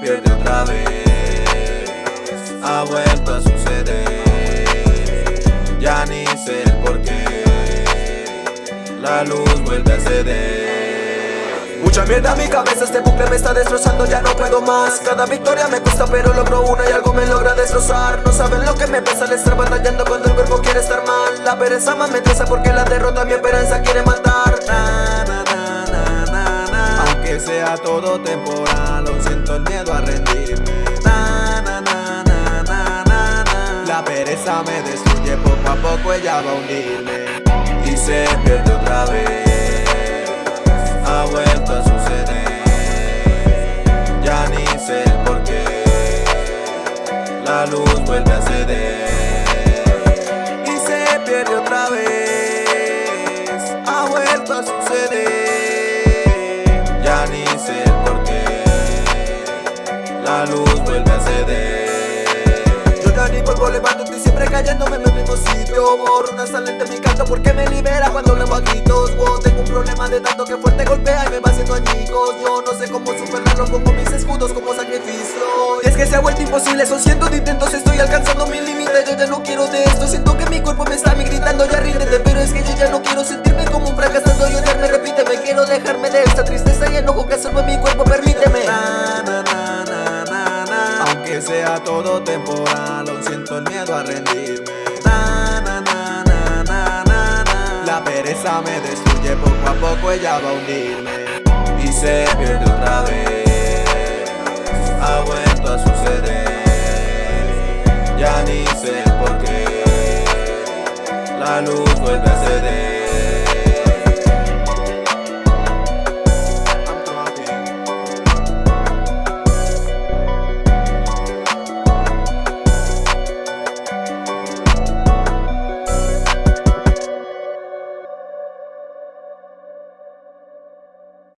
pierde otra vez. Ha vuelto a suceder. Ya ni sé el por qué. La luz vuelve a ceder. Mucha mierda en mi cabeza, este bucle me está destrozando, ya no puedo más. Cada victoria me cuesta pero logro una y algo me logra destrozar. No saben lo que me pesa al estar batallando cuando el cuerpo quiere estar mal. La pereza más me porque la derrota mi esperanza quiere matar na, sea todo temporal, siento el miedo a rendirme. Na, na, na, na, na, na, La pereza me destruye, poco a poco ella va a hundirme. Y se pierde otra vez Ha vuelto a suceder. Ya ni sé el por qué La luz vuelve a ceder. Y se pierde otra vez Ha vuelto a suceder Ya ni sé el por qué. La luz vuelve a ceder. Yo ya ni vuelvo levanto, estoy siempre cayéndome en el mismo sitio. Borro una salente en mi canto porque me libera cuando le a gritos wow, Tengo un problema de tanto que fuerte golpea y me va haciendo añicos. Yo no sé cómo superarlo, pongo mis escudos como sacrificio Y es que se ha vuelto imposible, son cientos de intentos, estoy alcanzando mi límite De esta tristeza y enojo que absorbe mi cuerpo, permíteme. Na, na, na. Aunque sea todo temporal, aún siento el miedo a rendirme. La pereza me destruye, poco a poco ella va a hundirme. Y se pierde otra vez. Ha vuelto a suceder. Ya ni sé por qué La luz vuelve a ceder